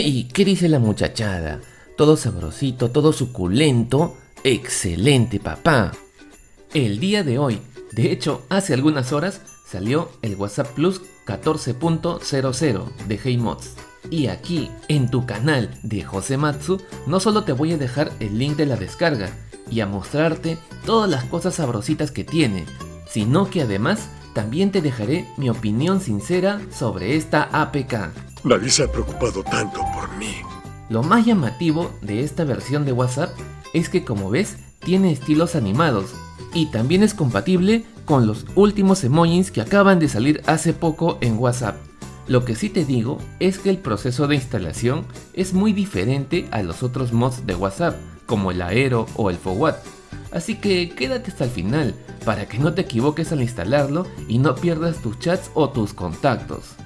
¡Ey! ¿Qué dice la muchachada? Todo sabrosito, todo suculento. ¡Excelente, papá! El día de hoy, de hecho, hace algunas horas, salió el WhatsApp Plus 14.00 de HeyMods. Y aquí, en tu canal de Josematsu, no solo te voy a dejar el link de la descarga y a mostrarte todas las cosas sabrositas que tiene, sino que además también te dejaré mi opinión sincera sobre esta APK. Nadie se ha preocupado tanto por mí. Lo más llamativo de esta versión de WhatsApp es que como ves tiene estilos animados y también es compatible con los últimos emojis que acaban de salir hace poco en WhatsApp. Lo que sí te digo es que el proceso de instalación es muy diferente a los otros mods de WhatsApp, como el Aero o el Forward. Así que quédate hasta el final para que no te equivoques al instalarlo y no pierdas tus chats o tus contactos.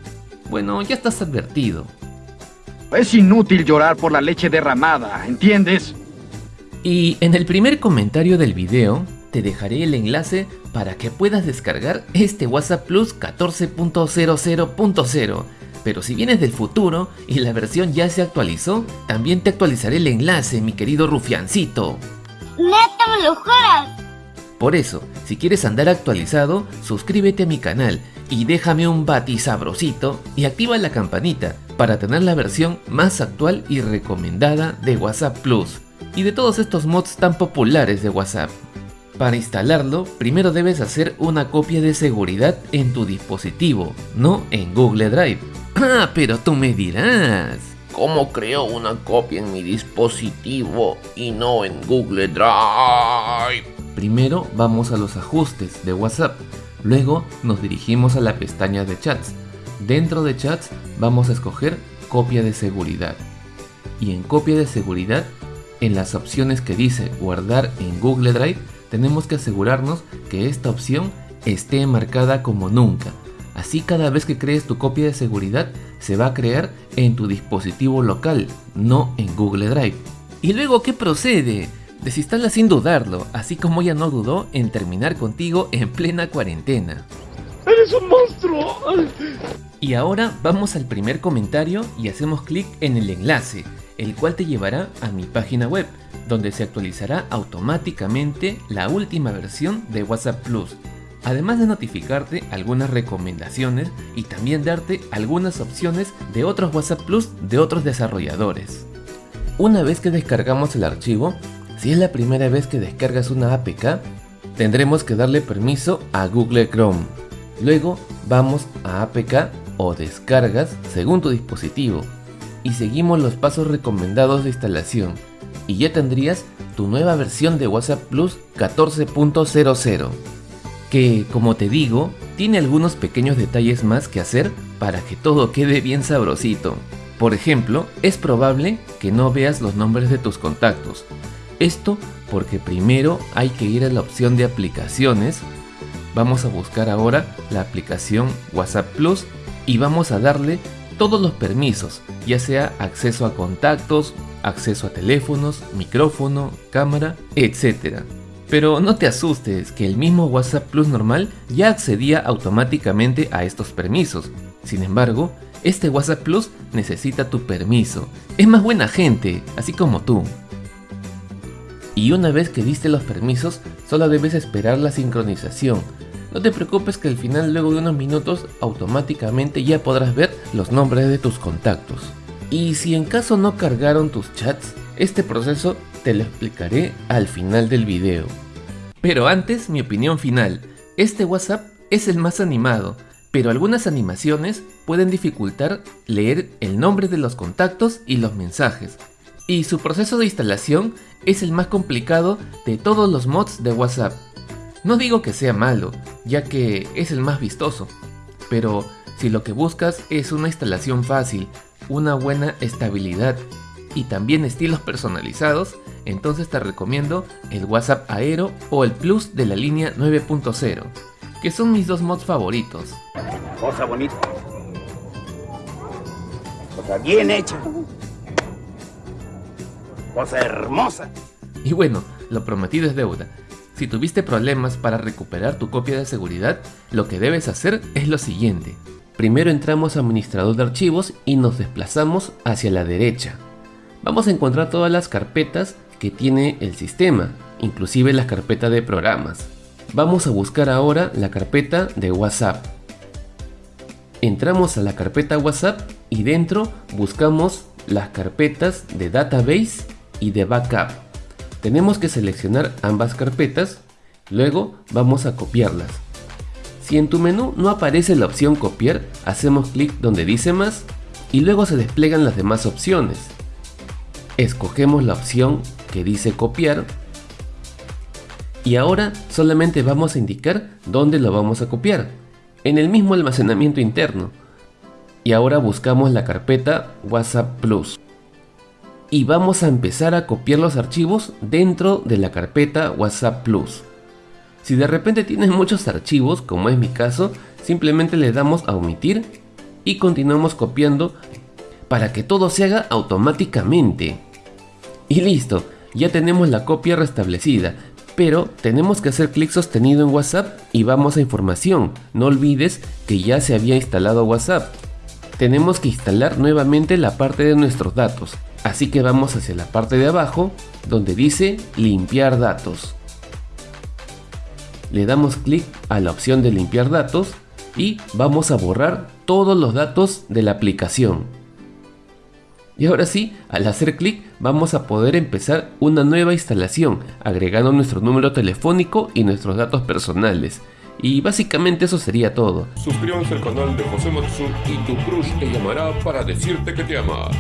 Bueno, ya estás advertido. Es inútil llorar por la leche derramada, ¿entiendes? Y en el primer comentario del video te dejaré el enlace para que puedas descargar este WhatsApp Plus 14.00.0 pero si vienes del futuro y la versión ya se actualizó, también te actualizaré el enlace, mi querido rufiancito. ¡Neta me lo juras! Por eso, si quieres andar actualizado, suscríbete a mi canal y déjame un bati sabrosito y activa la campanita para tener la versión más actual y recomendada de WhatsApp Plus y de todos estos mods tan populares de WhatsApp. Para instalarlo, primero debes hacer una copia de seguridad en tu dispositivo, no en Google Drive. Ah, pero tú me dirás, ¿cómo creo una copia en mi dispositivo y no en Google Drive? Primero vamos a los ajustes de WhatsApp, luego nos dirigimos a la pestaña de chats. Dentro de chats vamos a escoger copia de seguridad. Y en copia de seguridad, en las opciones que dice guardar en Google Drive, tenemos que asegurarnos que esta opción esté marcada como nunca. Así cada vez que crees tu copia de seguridad se va a crear en tu dispositivo local, no en Google Drive. ¿Y luego qué procede? Desinstala sin dudarlo, así como ella no dudó en terminar contigo en plena cuarentena. ¡Eres un monstruo! Y ahora vamos al primer comentario y hacemos clic en el enlace, el cual te llevará a mi página web donde se actualizará automáticamente la última versión de WhatsApp Plus, además de notificarte algunas recomendaciones y también darte algunas opciones de otros WhatsApp Plus de otros desarrolladores. Una vez que descargamos el archivo, si es la primera vez que descargas una APK, tendremos que darle permiso a Google Chrome. Luego vamos a APK o descargas según tu dispositivo y seguimos los pasos recomendados de instalación y ya tendrías tu nueva versión de WhatsApp Plus 14.00 que como te digo tiene algunos pequeños detalles más que hacer para que todo quede bien sabrosito. Por ejemplo, es probable que no veas los nombres de tus contactos. Esto porque primero hay que ir a la opción de aplicaciones. Vamos a buscar ahora la aplicación WhatsApp Plus y vamos a darle todos los permisos, ya sea acceso a contactos, acceso a teléfonos, micrófono, cámara, etc. Pero no te asustes que el mismo WhatsApp Plus normal ya accedía automáticamente a estos permisos. Sin embargo, este WhatsApp Plus necesita tu permiso. Es más buena gente, así como tú. Y una vez que diste los permisos, solo debes esperar la sincronización. No te preocupes que al final luego de unos minutos automáticamente ya podrás ver los nombres de tus contactos. Y si en caso no cargaron tus chats, este proceso te lo explicaré al final del video. Pero antes mi opinión final, este WhatsApp es el más animado, pero algunas animaciones pueden dificultar leer el nombre de los contactos y los mensajes. Y su proceso de instalación es el más complicado de todos los mods de WhatsApp. No digo que sea malo, ya que es el más vistoso, pero si lo que buscas es una instalación fácil, una buena estabilidad y también estilos personalizados, entonces te recomiendo el WhatsApp Aero o el Plus de la línea 9.0, que son mis dos mods favoritos. Cosa bonita. Bien hecha. Hermosa. Y bueno, lo prometido es deuda. Si tuviste problemas para recuperar tu copia de seguridad, lo que debes hacer es lo siguiente. Primero entramos a administrador de archivos y nos desplazamos hacia la derecha. Vamos a encontrar todas las carpetas que tiene el sistema, inclusive las carpetas de programas. Vamos a buscar ahora la carpeta de WhatsApp. Entramos a la carpeta WhatsApp y dentro buscamos las carpetas de database y de backup. Tenemos que seleccionar ambas carpetas, luego vamos a copiarlas. Si en tu menú no aparece la opción copiar, hacemos clic donde dice más y luego se despliegan las demás opciones. Escogemos la opción que dice copiar y ahora solamente vamos a indicar dónde lo vamos a copiar, en el mismo almacenamiento interno. Y ahora buscamos la carpeta WhatsApp Plus. Y vamos a empezar a copiar los archivos dentro de la carpeta WhatsApp Plus. Si de repente tienes muchos archivos, como es mi caso, simplemente le damos a omitir y continuamos copiando para que todo se haga automáticamente. Y listo, ya tenemos la copia restablecida, pero tenemos que hacer clic sostenido en WhatsApp y vamos a información. No olvides que ya se había instalado WhatsApp. Tenemos que instalar nuevamente la parte de nuestros datos, así que vamos hacia la parte de abajo donde dice limpiar datos. Le damos clic a la opción de limpiar datos y vamos a borrar todos los datos de la aplicación. Y ahora sí, al hacer clic vamos a poder empezar una nueva instalación, agregando nuestro número telefónico y nuestros datos personales. Y básicamente eso sería todo. Suscríbanse al canal de José Matsu y tu crush te llamará para decirte que te ama.